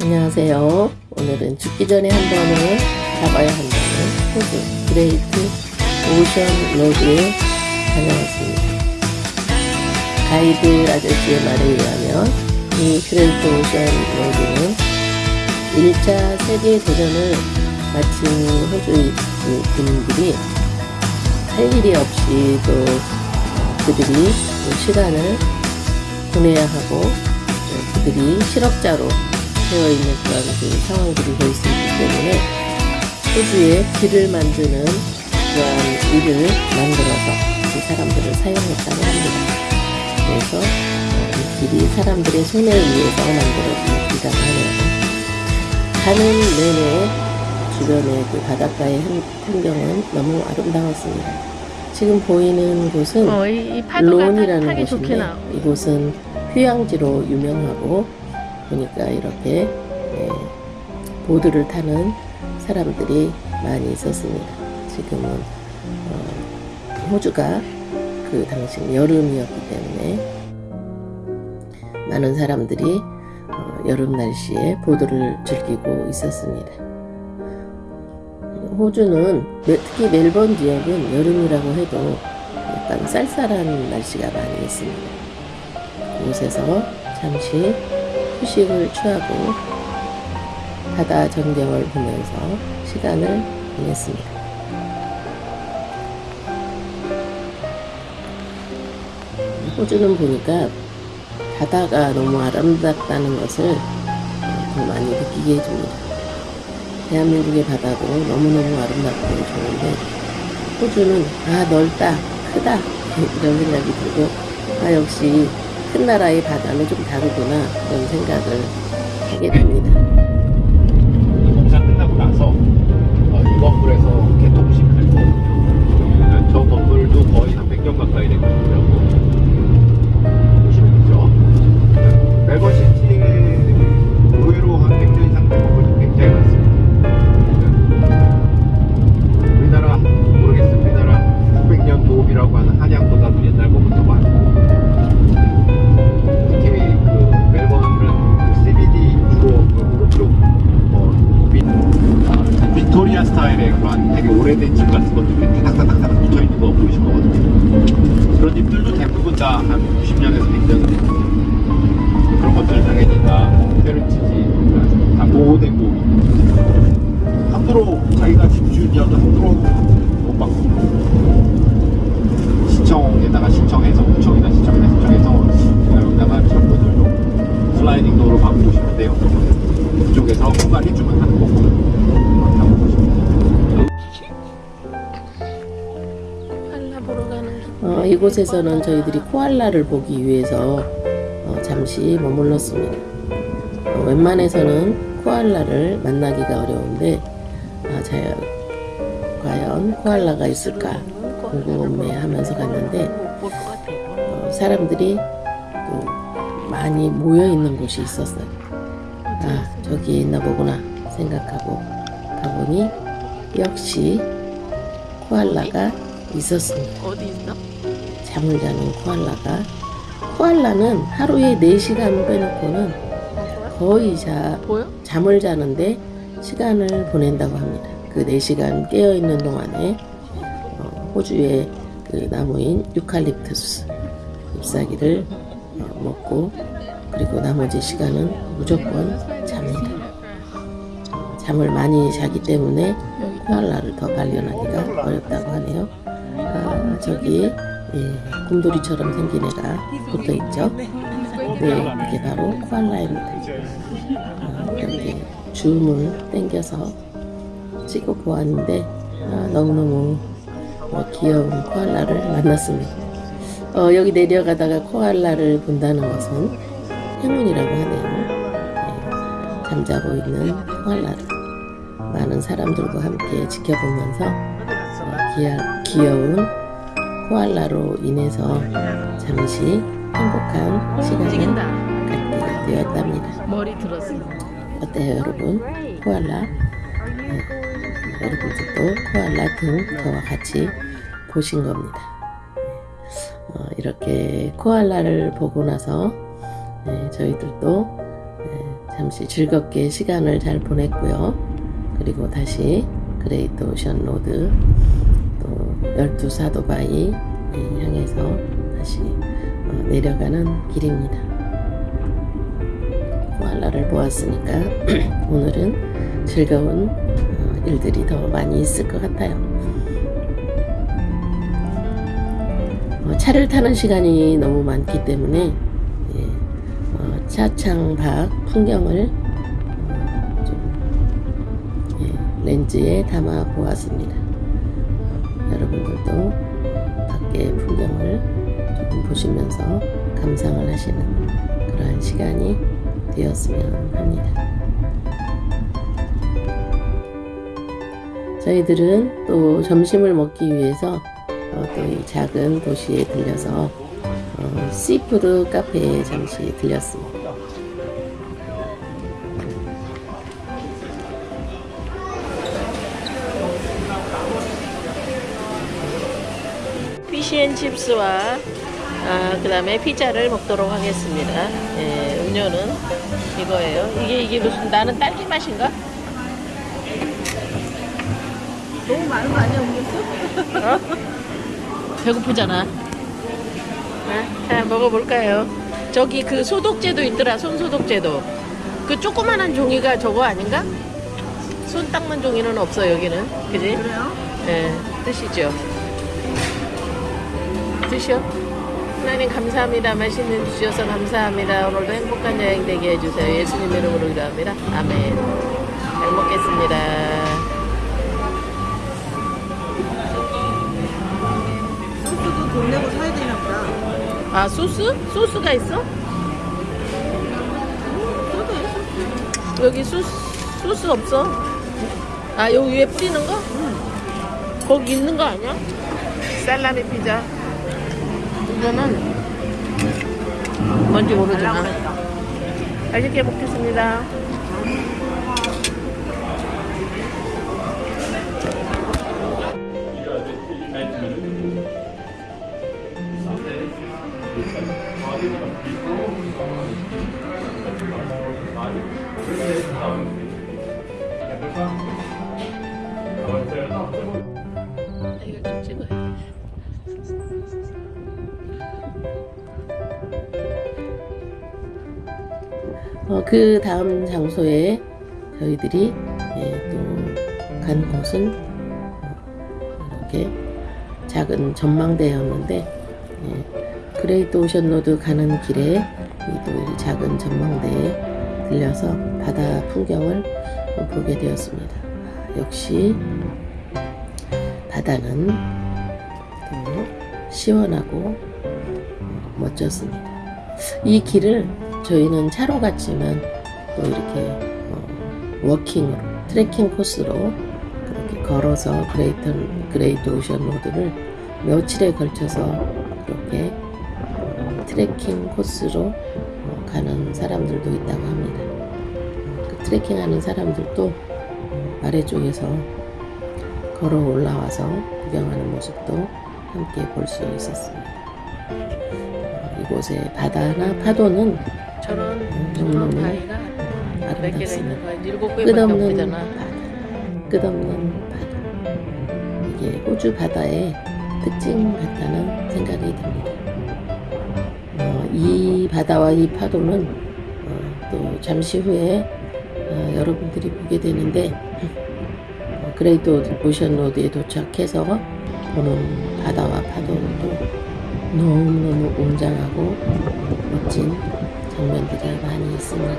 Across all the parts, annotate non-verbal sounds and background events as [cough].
안녕하세요. 오늘은 죽기 전에 한 번은 가봐야 한다는 호주 그레이트 오션 로드에 다녀왔습니다. 가이드 아저씨의 말에 의하면 이 그레이트 오션 로드는 1차 세계대전을 마친 호주 군인들이 할 일이 없이 또 그들이 시간을 보내야 하고 그들이 실업자로 되어 있는 그런 그 상황들이 볼 수 있기 때문에 호주에 길을 만드는 그런 일을 만들어서 그 사람들을 사용했다고 합니다. 그래서 어, 이 길이 사람들의 손에 의해서 만들어진 길이라고 하네요. 가는 내내 주변의 그 바닷가의 환경은 너무 아름다웠습니다. 지금 보이는 곳은 어, 이, 이 론이라는 곳인데. 이곳은 휴양지로 유명하고 보니까 이렇게 예, 보드를 타는 사람들이 많이 있었습니다. 지금은 어, 호주가 그 당시 여름이었기 때문에 많은 사람들이 어, 여름 날씨에 보드를 즐기고 있었습니다. 호주는 매- 특히 멜번 지역은 여름이라고 해도 약간 쌀쌀한 날씨가 많이 있습니다. 이곳에서 잠시 휴식을 취하고 바다 전경을 보면서 시간을 보냈습니다. 호주는 보니까 바다가 너무 아름답다는 것을 더 많이 느끼게 해줍니다. 대한민국의 바다도 너무너무 아름답고 좋은데 호주는 아 넓다 크다 [laughs] 이런 생각이 들고 아 역시 큰 나라의 바다는 좀 다르구나 그런 생각을 하게 됩니다. 공사 끝나고 나서 어, 이 건물에서 개통식 할 거거든요. 저 건물도 거의 한 100년 가까이 된 건물이 스타일의 그런 되게 오래된 집 같은 것들이 타닥타닥타닥 붙어 있는 거 보이실 거거든요. 그런 집들도 대부분 다 한 90년에서 100년 된 그런 것들 당연히 다 페르치지 다 보호되고 함부로 자기가 집주인이어도 함부로 못 받고 시청에다가 신청해서 구청이나 시청이나 신청해서 여기다가 철도들도 슬라이딩 도어로 바꾸시면 돼요. 그쪽에서 공간이 주면 하는 거고 이곳에서는 저희들이 코알라를 보기 위해서 어, 잠시 머물렀습니다. 어, 웬만해서는 코알라를 만나기가 어려운데 아, 자, 과연 코알라가 있을까 궁금해하면서 갔는데. 어, 사람들이 또 많이 모여 있는 곳이 있었어요. 아 저기 있나 보구나 생각하고 가보니 역시 코알라가 있었습니다. 어디 있어? 잠을 자는 코알라가 코알라는 하루에 4시간 빼놓고는 거의 자? 잠을 자는데 시간을 보낸다고 합니다. 그 4시간 깨어있는 동안에 어, 호주의 그 나무인 유칼립투스 잎사귀를 어, 먹고 그리고 나머지 시간은 무조건 잡니다. 어, 잠을 많이 자기 때문에 코알라를 더 발견하기가 어렵다고 하네요. 아, 저기 예, 곰돌이처럼 생긴 애가 붙어 있죠. 네, 이게 바로 코알라입니다. 아, 이렇게 줌을 당겨서 찍어 보았는데 아, 너무너무 어, 귀여운 코알라를 만났습니다. 어, 여기 내려가다가 코알라를 본다는 것은 행운이라고 하네요. 네, 잠자고 있는 코알라를 많은 사람들과 함께 지켜보면서 어, 귀하, 귀여운 코알라로 인해서 잠시 행복한 시간을. 갖게 되었답니다. 머리 들었어. 어때요 여러분? 코알라 네, 여러분들도 코알라를 저와 같이 보신 겁니다. 어, 이렇게 코알라를 보고 나서 네, 저희들도 네, 잠시 즐겁게 시간을 잘 보냈고요. 그리고 다시 그레이트 오션 로드 또 열두 사도바위 향해서 다시 어, 내려가는 길입니다. 코알라를 보았으니까 [clears throat] 오늘은 즐거운 어, 일들이 더 많이 있을 것 같아요. 어, 차를 타는 시간이 너무 많기 때문에 예, 어, 차창 밖 풍경을 예, 렌즈에 담아 보았습니다. 어, 여러분들도 밖의 풍경을 조금 보시면서 감상을 하시는 그러한 시간이 되었으면 합니다. 저희들은 또 점심을 먹기 위해서 어, 또 이 작은 도시에 들려서 어, seafood 카페에 잠시 들렸습니다. 피시앤칩스와 아, 그 다음에 피자를 먹도록 하겠습니다. 예, 음료는 이거예요. 이게 이게 무슨 나는 딸기 맛인가? 너무 많은 거 아니야, 음료수? 어? [laughs] 배고프잖아. 네, 자, 먹어볼까요? 저기 그 소독제도 있더라, 손 소독제도. 그 조그만한 종이가 저거 아닌가? 손 닦는 종이는 없어, 여기는. 그지? 그래요? 예, 드시죠. 드셔. 하나님 감사합니다. 맛있는 주 주셔서 감사합니다. 오늘도 행복한 여행 되게 해주세요. 예수님 이름으로 기도합니다. 아멘. 잘 먹겠습니다. 소스도 돈 내고 사야 되나 보다. 아 소스? 소스가 있어? 여기 소스 소스 없어? 아 여기 위에 뿌리는 거? 거기 있는 거 아니야? 살라미 피자 이거는 뭔지 모르지만 맛있게 먹겠습니다 어, 그 다음 장소에 저희들이 예, 또 간 곳은 어, 이렇게 작은 전망대였는데 예, 그레이트 오션 로드 가는 길에 이 또 작은 전망대에 들려서 바다 풍경을 보게 되었습니다. 아, 역시 바다는 또 시원하고 어, 멋졌습니다. 이 길을 저희는 차로 갔지만 또 이렇게 어, walking으로 트레킹 코스로 그렇게 걸어서 그레이트, 그레이트 오션 로드를 며칠에 걸쳐서 그렇게 어, 트레킹 코스로 어, 가는 사람들도 있다고 합니다. 어, 그 트레킹하는 사람들도 어, 아래 쪽에서 걸어 올라와서 구경하는 모습도 함께 볼 수 있었습니다. 어, 이곳의 바다나 파도는 저런, 음, 저런 너무너무 바위가 몇 개나 있는. 거야? 일곱 개밖에 끝없는 없잖아. 바다, 끝없는 바다. 이게 호주 바다의 특징 같다는 생각이 듭니다. 어, 이 바다와 이 파도는 어, 또 잠시 후에 어, 여러분들이 보게 되는데 어, 그레이트 오션 로드에 도착해서 보는 바다와 파도도 너무너무 웅장하고 멋진 장면들이 많이 있습니다.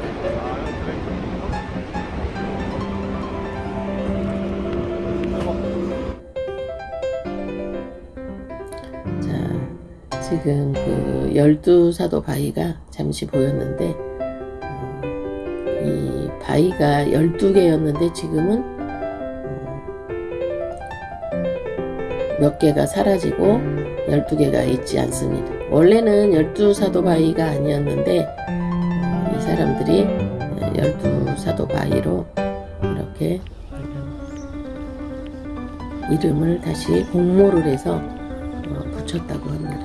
자, 지금 그 열두 사도 바위가 잠시 보였는데 어, 이 바위가 열두 개였는데 지금은 어, 몇 개가 사라지고 열두 개가 있지 않습니다. 원래는 열두 사도 바위가 아니었는데 사람들이 열두 사도 바위로 이렇게 이름을 다시 공모를 해서 어, 붙였다고 합니다.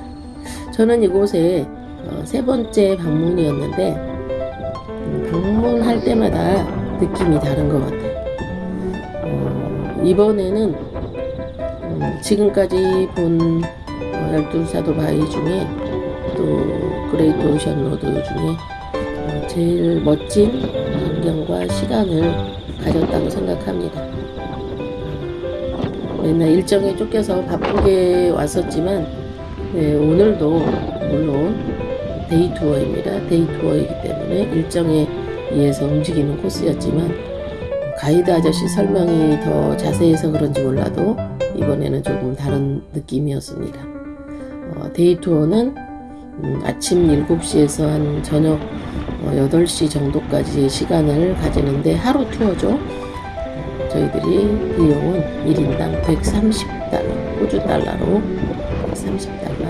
저는 이곳에 어, 세 번째 방문이었는데 방문할 때마다 느낌이 다른 것 같아요. 어, 이번에는 음, 지금까지 본 어, 열두사도 바위 중에 또 그레이트 오션 로드 중에 어, 제일 멋진 환경과 시간을 가졌다고 생각합니다. 어, 맨날 일정에 쫓겨서 바쁘게 왔었지만 네, 오늘도 물론 day tour입니다. day tour이기 때문에 일정에 의해서 움직이는 코스였지만 가이드 아저씨 설명이 더 자세해서 그런지 몰라도 이번에는 조금 다른 느낌이었습니다. 어, day tour는 음, 아침 7시에서 한 저녁 어, 8시 정도까지 시간을 가지는데 하루 투어죠. 어, 저희들이 비용은 1인당 130달러, 호주 달러로 130달러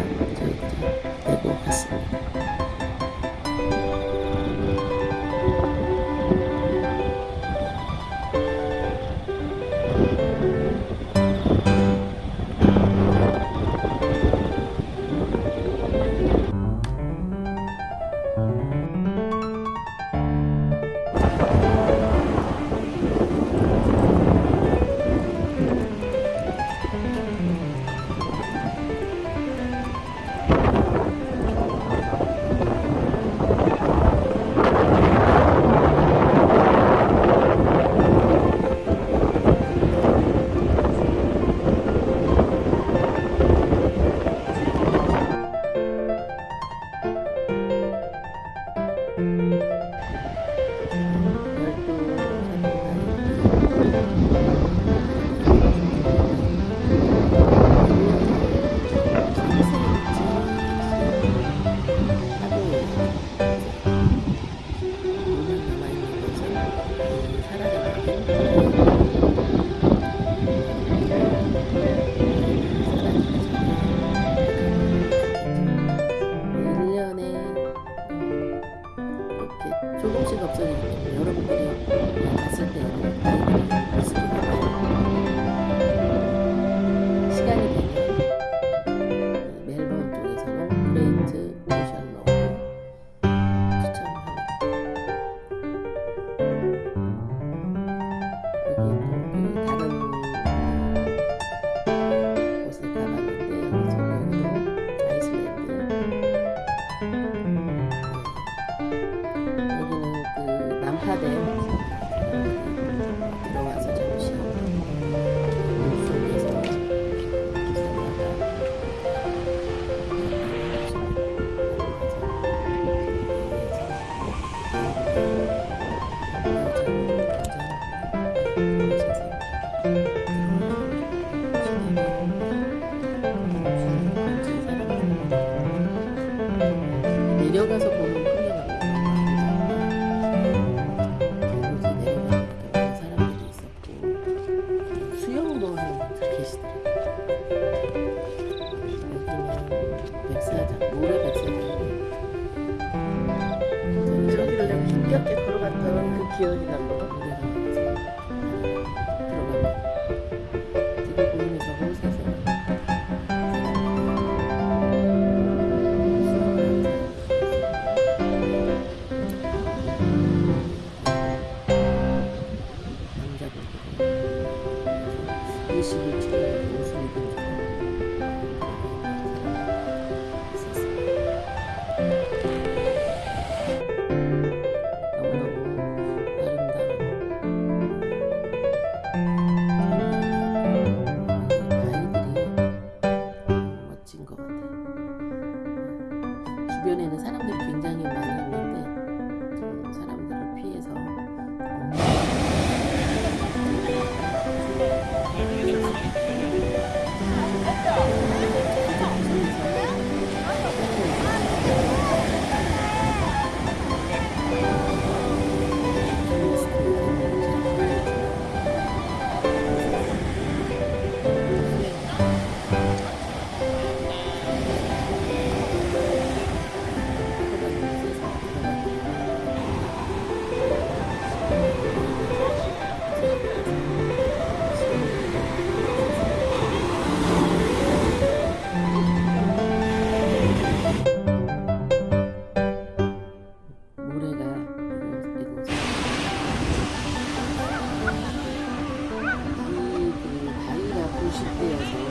Iya.